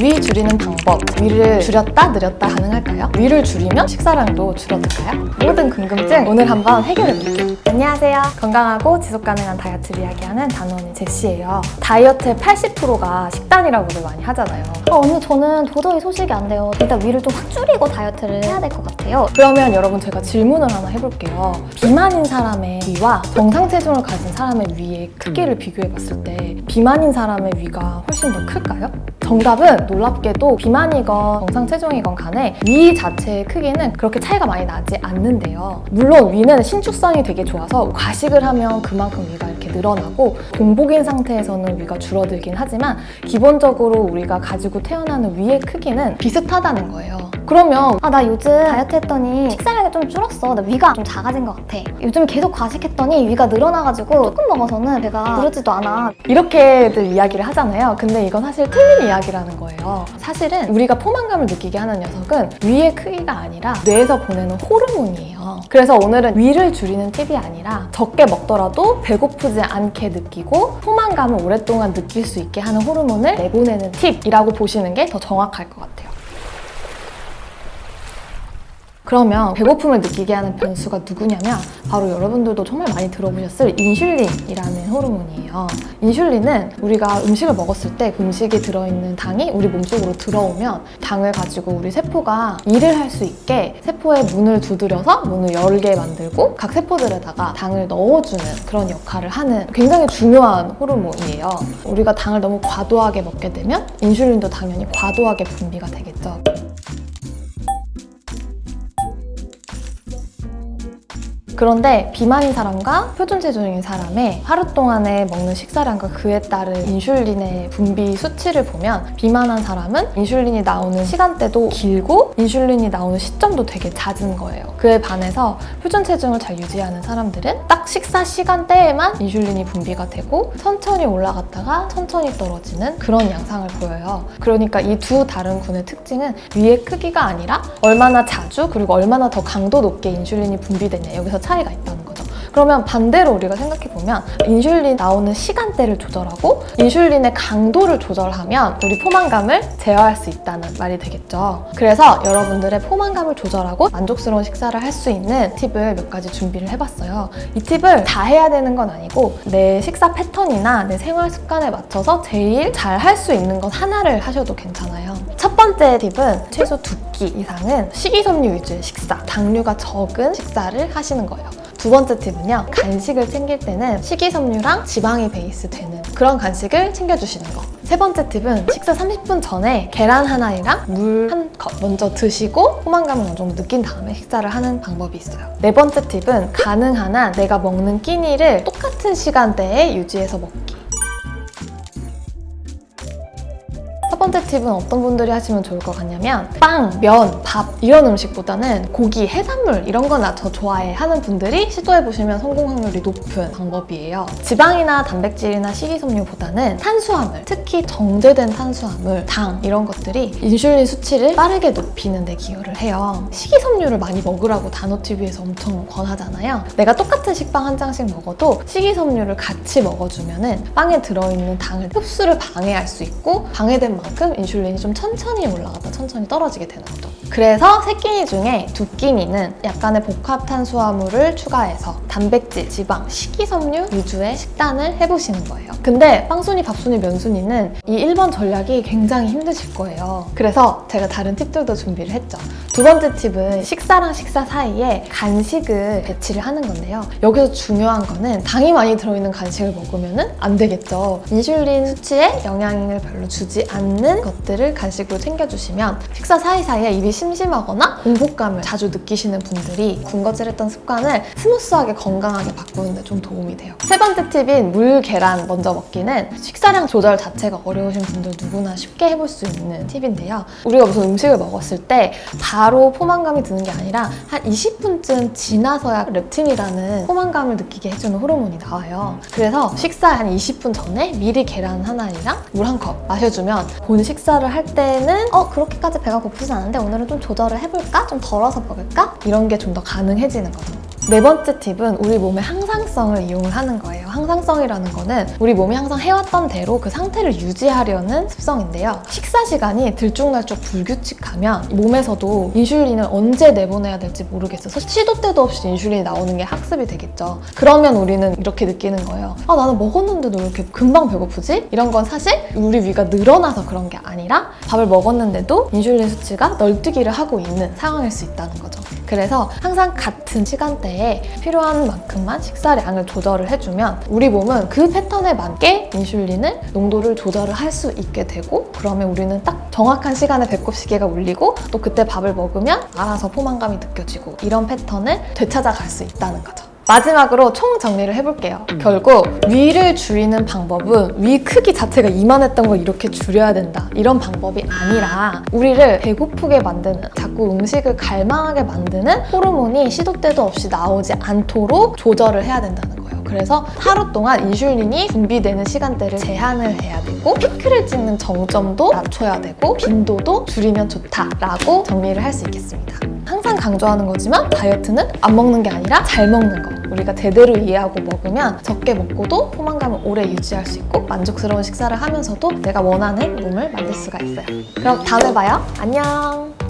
위 줄이는 방법, 위를 줄였다 늘렸다 가능할까요? 위를 줄이면 식사량도 줄어들까요? 모든 궁금증 오늘 한번 해결해볼게요. 안녕하세요. 건강하고 지속 가능한 다이어트를 이야기하는 단원의 제시예요. 다이어트의 80%가 식단이라고들 많이 하잖아요. 아, 언니 저는 도저히 소식이 안 돼요. 일단 위를 좀 확 줄이고 다이어트를 해야 될 것 같아요. 그러면 여러분 제가 질문을 하나 해볼게요. 비만인 사람의 위와 정상 체중을 가진 사람의 위의 크기를 비교해봤을 때 비만인 사람의 위가 훨씬 더 클까요? 정답은 놀랍게도 비만이건 정상 체중이건 간에 위 자체의 크기는 그렇게 차이가 많이 나지 않는데요. 물론 위는 신축성이 되게 좋아서 과식을 하면 그만큼 위가 이렇게 늘어나고 공복인 상태에서는 위가 줄어들긴 하지만 기본적으로 우리가 가지고 태어나는 위의 크기는 비슷하다는 거예요. 그러면 아 나 요즘 다이어트 했더니 식사량이 좀 줄었어. 나 위가 좀 작아진 것 같아. 요즘 계속 과식했더니 위가 늘어나가지고 조금 먹어서는 배가 부르지도 않아. 이렇게들 이야기를 하잖아요. 근데 이건 사실 틀린 이야기라는 거예요. 사실은 우리가 포만감을 느끼게 하는 녀석은 위의 크기가 아니라 뇌에서 보내는 호르몬이에요. 그래서 오늘은 위를 줄이는 팁이 아니라 적게 먹더라도 배고프지 않게 느끼고 포만감을 오랫동안 느낄 수 있게 하는 호르몬을 내보내는 팁이라고 보시는 게 더 정확할 것 같아요. 그러면 배고픔을 느끼게 하는 변수가 누구냐면 바로 여러분들도 정말 많이 들어보셨을 인슐린이라는 호르몬이에요. 인슐린은 우리가 음식을 먹었을 때 그 음식에 들어있는 당이 우리 몸속으로 들어오면 당을 가지고 우리 세포가 일을 할 수 있게 세포의 문을 두드려서 문을 열게 만들고 각 세포들에다가 당을 넣어주는 그런 역할을 하는 굉장히 중요한 호르몬이에요. 우리가 당을 너무 과도하게 먹게 되면 인슐린도 당연히 과도하게 분비가 되겠죠. 그런데 비만인 사람과 표준 체중인 사람의 하루 동안에 먹는 식사량과 그에 따른 인슐린의 분비 수치를 보면 비만한 사람은 인슐린이 나오는 시간대도 길고 인슐린이 나오는 시점도 되게 잦은 거예요. 그에 반해서 표준 체중을 잘 유지하는 사람들은 딱 식사 시간대에만 인슐린이 분비가 되고 천천히 올라갔다가 천천히 떨어지는 그런 양상을 보여요. 그러니까 이 두 다른 군의 특징은 위의 크기가 아니라 얼마나 자주 그리고 얼마나 더 강도 높게 인슐린이 분비되냐 여기서 차이가 있다는 거죠. 그러면 반대로 우리가 생각해보면 인슐린 나오는 시간대를 조절하고 인슐린의 강도를 조절하면 우리 포만감을 제어할 수 있다는 말이 되겠죠. 그래서 여러분들의 포만감을 조절하고 만족스러운 식사를 할 수 있는 팁을 몇 가지 준비를 해봤어요. 이 팁을 다 해야 되는 건 아니고 내 식사 패턴이나 내 생활 습관에 맞춰서 제일 잘 할 수 있는 것 하나를 하셔도 괜찮아요. 첫 번째 팁은 최소 두 끼 이상은 식이섬유 위주의 식사, 당류가 적은 식사를 하시는 거예요. 두 번째 팁은요. 간식을 챙길 때는 식이섬유랑 지방이 베이스 되는 그런 간식을 챙겨주시는 거. 세 번째 팁은 식사 30분 전에 계란 하나랑 물 한 컵 먼저 드시고 포만감을 어느 정도 느낀 다음에 식사를 하는 방법이 있어요. 네 번째 팁은 가능한 한 내가 먹는 끼니를 똑같은 시간대에 유지해서 먹기. 첫 번째 팁은 어떤 분들이 하시면 좋을 것 같냐면 빵, 면, 밥 이런 음식보다는 고기, 해산물 이런 거나 더 좋아해 하는 분들이 시도해보시면 성공 확률이 높은 방법이에요. 지방이나 단백질이나 식이섬유보다는 탄수화물, 특히 정제된 탄수화물, 당 이런 것들이 인슐린 수치를 빠르게 높이는 데 기여를 해요. 식이섬유를 많이 먹으라고 단호TV에서 엄청 권하잖아요. 내가 똑같은 식빵 한 장씩 먹어도 식이섬유를 같이 먹어주면 빵에 들어있는 당을 흡수를 방해할 수 있고 방해된 만큼 인슐린이 좀 천천히 올라갔다 천천히 떨어지게 되는 거죠. 그래서 세 끼니 중에 두 끼니는 약간의 복합 탄수화물을 추가해서 단백질, 지방, 식이섬유 위주의 식단을 해보시는 거예요. 근데 빵순이, 밥순이, 면순이는 이 1번 전략이 굉장히 힘드실 거예요. 그래서 제가 다른 팁들도 준비를 했죠. 두 번째 팁은 식사랑 식사 사이에 간식을 배치를 하는 건데요. 여기서 중요한 거는 당이 많이 들어있는 간식을 먹으면 안 되겠죠. 인슐린 수치에 영향을 별로 주지 않는 것들을 간식으로 챙겨주시면 식사 사이사이에 입이 심심하거나 공복감을 자주 느끼시는 분들이 군것질했던 습관을 smooth하게 건강하게 바꾸는 데 좀 도움이 돼요. 세 번째 팁인 물, 계란 먼저 먹기는 식사량 조절 자체가 어려우신 분들 누구나 쉽게 해볼 수 있는 팁인데요. 우리가 무슨 음식을 먹었을 때 바로 포만감이 드는 게 아니라 한 20분쯤 지나서야 렙틴이라는 포만감을 느끼게 해주는 호르몬이 나와요. 그래서 식사 한 20분 전에 미리 계란 하나랑 물 한 컵 마셔주면 본 식사를 할 때는 어 그렇게까지 배가 고프진 않은데 오늘은 좀 조절을 해볼까? 좀 덜어서 먹을까? 이런 게 좀 더 가능해지는 거죠. 네 번째 팁은 우리 몸의 항상성을 이용을 하는 거예요. 항상성이라는 거는 우리 몸이 항상 해왔던 대로 그 상태를 유지하려는 습성인데요. 식사 시간이 들쭉날쭉 불규칙하면 몸에서도 인슐린을 언제 내보내야 될지 모르겠어서 시도 때도 없이 인슐린이 나오는 게 학습이 되겠죠. 그러면 우리는 이렇게 느끼는 거예요. 아 나는 먹었는데도 왜 이렇게 금방 배고프지? 이런 건 사실 우리 위가 늘어나서 그런 게 아니라 밥을 먹었는데도 인슐린 수치가 널뛰기를 하고 있는 상황일 수 있다는 거죠. 그래서 항상 같은 시간대에 필요한 만큼만 식사량을 조절을 해주면 우리 몸은 그 패턴에 맞게 인슐린을 농도를 조절을 할 수 있게 되고 그러면 우리는 딱 정확한 시간에 배꼽 시계가 울리고 또 그때 밥을 먹으면 알아서 포만감이 느껴지고 이런 패턴을 되찾아갈 수 있다는 거죠. 마지막으로 총 정리를 해볼게요. 결국 위를 줄이는 방법은 위 크기 자체가 이만했던 걸 이렇게 줄여야 된다. 이런 방법이 아니라 우리를 배고프게 만드는 자꾸 음식을 갈망하게 만드는 호르몬이 시도 때도 없이 나오지 않도록 조절을 해야 된다는 거예요. 그래서 하루 동안 인슐린이 분비되는 시간대를 제한을 해야 되고 피크를 찍는 정점도 낮춰야 되고 빈도도 줄이면 좋다라고 정리를 할 수 있겠습니다. 항상 강조하는 거지만 다이어트는 안 먹는 게 아니라 잘 먹는 거. 우리가 제대로 이해하고 먹으면 적게 먹고도 포만감을 오래 유지할 수 있고 만족스러운 식사를 하면서도 내가 원하는 몸을 만들 수가 있어요. 그럼 다음에 봐요. 안녕.